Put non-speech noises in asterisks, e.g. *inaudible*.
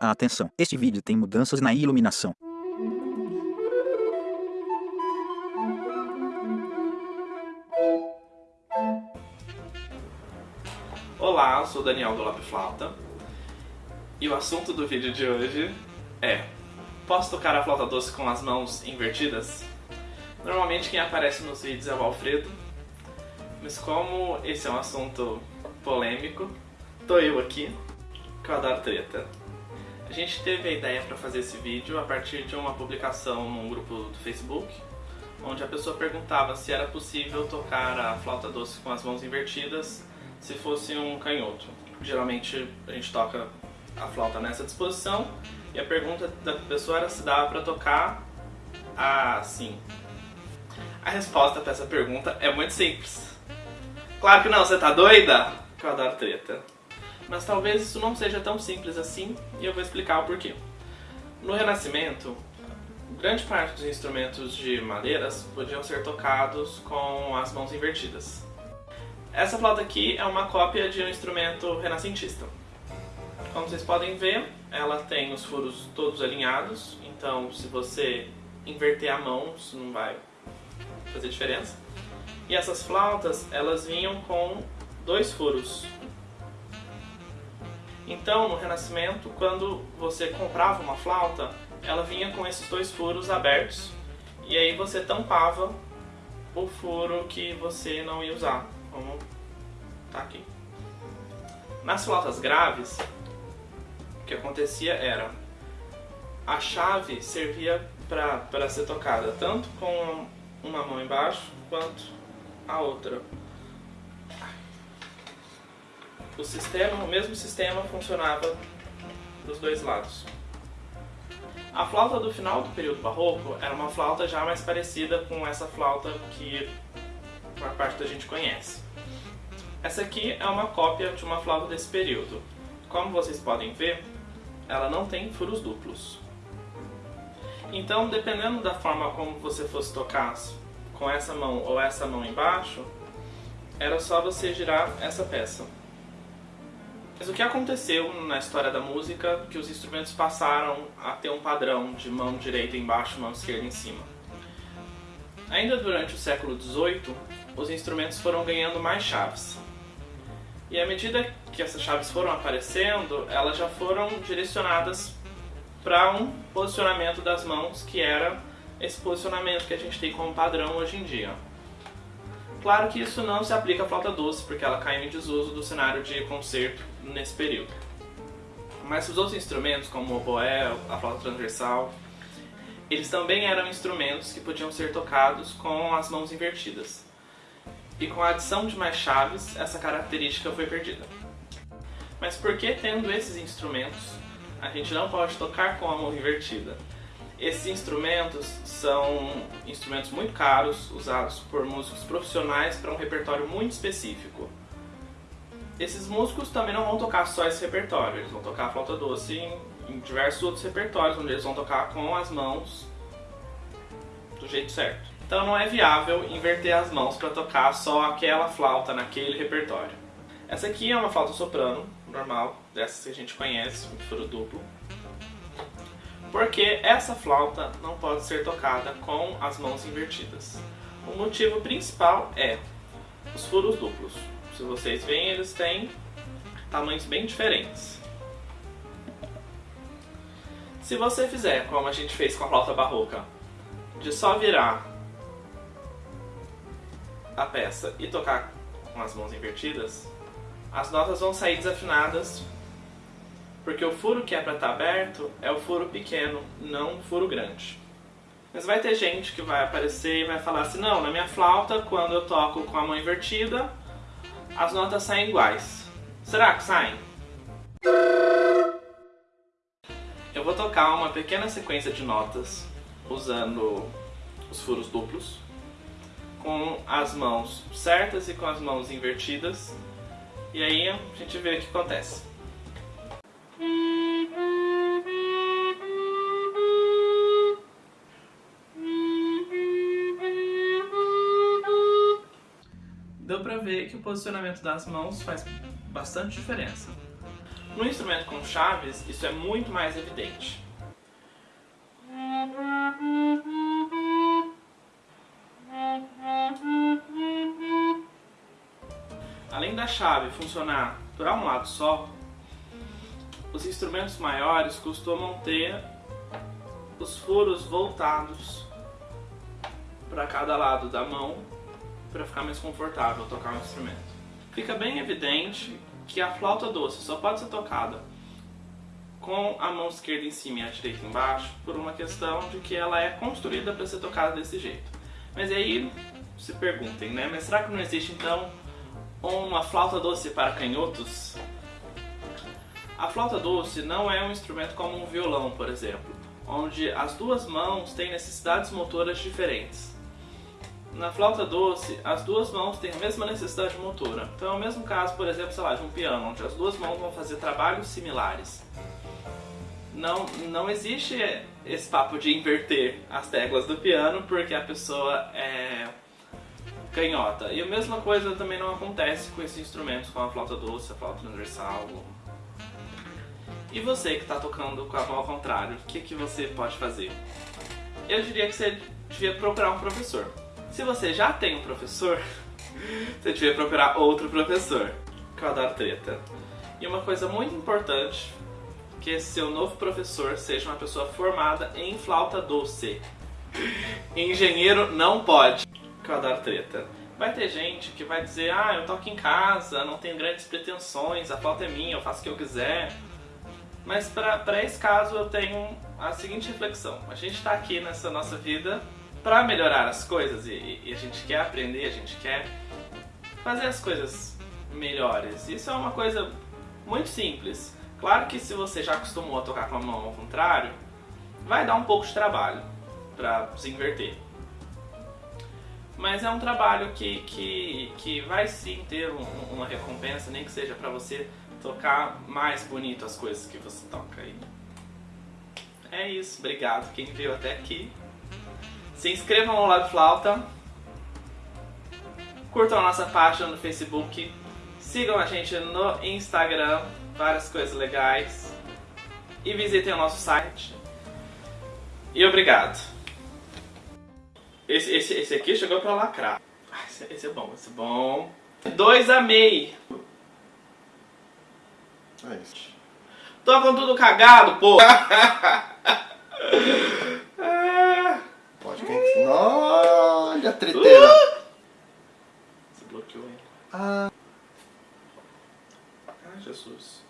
Atenção, este vídeo tem mudanças na iluminação. Olá, eu sou Daniel do Lab Flauta e o assunto do vídeo de hoje é Posso tocar a flauta doce com as mãos invertidas? Normalmente quem aparece nos vídeos é o Alfredo, mas como esse é um assunto polêmico, tô eu aqui, que eu adoro treta. A gente teve a ideia para fazer esse vídeo a partir de uma publicação num grupo do Facebook, onde a pessoa perguntava se era possível tocar a flauta doce com as mãos invertidas se fosse um canhoto. Geralmente a gente toca a flauta nessa disposição e a pergunta da pessoa era se dava para tocar assim. A resposta para essa pergunta é muito simples. Claro que não, você tá doida? Que eu adoro treta. Mas talvez isso não seja tão simples assim e eu vou explicar o porquê. No Renascimento, grande parte dos instrumentos de madeiras podiam ser tocados com as mãos invertidas. Essa flauta aqui é uma cópia de um instrumento renascentista. Como vocês podem ver, ela tem os furos todos alinhados, então se você inverter a mão, isso não vai fazer diferença. E essas flautas, elas vinham com dois furos. Então, no Renascimento, quando você comprava uma flauta, ela vinha com esses dois furos abertos, e aí você tampava o furo que você não ia usar como tá aqui. Nas flautas graves, o que acontecia era a chave servia para ser tocada tanto com uma mão embaixo quanto a outra. O sistema, o mesmo sistema funcionava dos dois lados. A flauta do final do período barroco era uma flauta já mais parecida com essa flauta que a parte da gente conhece. Essa aqui é uma cópia de uma flauta desse período. Como vocês podem ver, ela não tem furos duplos. Então, dependendo da forma como você fosse tocar com essa mão ou essa mão embaixo, era só você girar essa peça. Mas o que aconteceu na história da música que os instrumentos passaram a ter um padrão de mão direita embaixo mão esquerda em cima? Ainda durante o século XVIII, os instrumentos foram ganhando mais chaves. E à medida que essas chaves foram aparecendo, elas já foram direcionadas para um posicionamento das mãos que era esse posicionamento que a gente tem como padrão hoje em dia. Claro que isso não se aplica à flauta doce, porque ela caiu em desuso do cenário de concerto nesse período. Mas os outros instrumentos, como o oboé, a flauta transversal, eles também eram instrumentos que podiam ser tocados com as mãos invertidas. E com a adição de mais chaves, essa característica foi perdida. Mas por que tendo esses instrumentos, a gente não pode tocar com a mão invertida? Esses instrumentos são instrumentos muito caros, usados por músicos profissionais para um repertório muito específico. Esses músicos também não vão tocar só esse repertório, eles vão tocar flauta doce em, em diversos outros repertórios, onde eles vão tocar com as mãos do jeito certo. Então não é viável inverter as mãos para tocar só aquela flauta naquele repertório. Essa aqui é uma flauta soprano, normal, dessas que a gente conhece, um furo duplo porque essa flauta não pode ser tocada com as mãos invertidas. O motivo principal é os furos duplos. Se vocês veem, eles têm tamanhos bem diferentes. Se você fizer como a gente fez com a flauta barroca, de só virar a peça e tocar com as mãos invertidas, as notas vão sair desafinadas porque o furo que é para estar tá aberto é o furo pequeno, não o furo grande. Mas vai ter gente que vai aparecer e vai falar assim, não, na minha flauta, quando eu toco com a mão invertida, as notas saem iguais. Será que saem? Eu vou tocar uma pequena sequência de notas usando os furos duplos, com as mãos certas e com as mãos invertidas, e aí a gente vê o que acontece. Ver que o posicionamento das mãos faz bastante diferença. No instrumento com chaves, isso é muito mais evidente. Além da chave funcionar para um lado só, os instrumentos maiores costumam ter os furos voltados para cada lado da mão para ficar mais confortável tocar o instrumento. Fica bem evidente que a flauta doce só pode ser tocada com a mão esquerda em cima e a direita embaixo por uma questão de que ela é construída para ser tocada desse jeito. Mas aí se perguntem, né? Mas será que não existe então uma flauta doce para canhotos? A flauta doce não é um instrumento como um violão, por exemplo, onde as duas mãos têm necessidades motoras diferentes. Na flauta doce, as duas mãos têm a mesma necessidade motora. Então é o mesmo caso, por exemplo, sei lá, de um piano, onde as duas mãos vão fazer trabalhos similares. Não, não existe esse papo de inverter as teclas do piano porque a pessoa é canhota. E a mesma coisa também não acontece com esses instrumentos, com a flauta doce, a flauta transversal. E você que está tocando com a mão ao contrário, o que, que você pode fazer? Eu diria que você devia procurar um professor. Se você já tem um professor, *laughs* você devia procurar outro professor. Adoro treta. E uma coisa muito importante, que esse seu novo professor seja uma pessoa formada em flauta doce. *laughs* Engenheiro não pode. Adoro treta. Vai ter gente que vai dizer, ah, eu toco em casa, não tenho grandes pretensões, a flauta é minha, eu faço o que eu quiser. Mas para esse caso eu tenho a seguinte reflexão. A gente está aqui nessa nossa vida para melhorar as coisas e, e, a gente quer aprender, a gente quer fazer as coisas melhores. Isso é uma coisa muito simples. Claro que se você já acostumou a tocar com a mão ao contrário, vai dar um pouco de trabalho para se inverter. Mas é um trabalho que, que, que vai sim ter um, uma recompensa, nem que seja para você tocar mais bonito as coisas que você toca aí. É isso, obrigado quem viu até aqui. Se inscrevam no Lab Flauta. Curtam a nossa página no Facebook. Sigam a gente no Instagram, várias coisas legais. E visitem o nosso site. E obrigado. Esse, esse, esse aqui chegou pra lacrar. Esse, esse, é bom, esse é bom. Dois amei. É isso. Tô com tudo cagado, pô. *laughs* Olha a treteira. Uh! Você bloqueou, hein? Ah. Ai, Jesus.